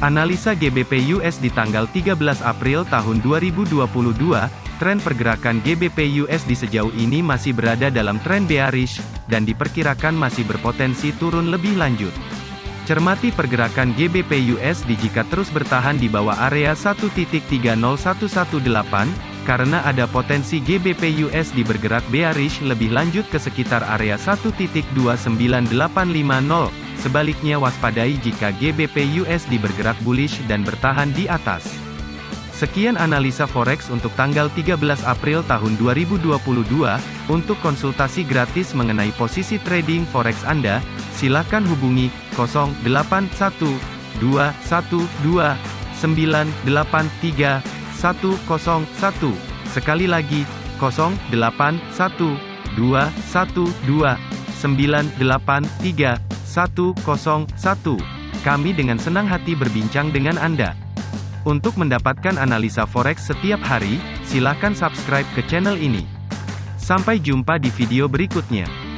Analisa GBP US di tanggal 13 April tahun 2022, tren pergerakan GBP USD sejauh ini masih berada dalam tren bearish, dan diperkirakan masih berpotensi turun lebih lanjut. Cermati pergerakan GBP USD jika terus bertahan di bawah area 1.30118, karena ada potensi GBP USD bergerak bearish lebih lanjut ke sekitar area 1.29850. Sebaliknya waspadai jika GBP USD bergerak bullish dan bertahan di atas. Sekian analisa forex untuk tanggal 13 April tahun 2022. Untuk konsultasi gratis mengenai posisi trading forex Anda, silakan hubungi 081212983101. Sekali lagi, 081212983101. 101. Kami dengan senang hati berbincang dengan Anda. Untuk mendapatkan analisa forex setiap hari, silakan subscribe ke channel ini. Sampai jumpa di video berikutnya.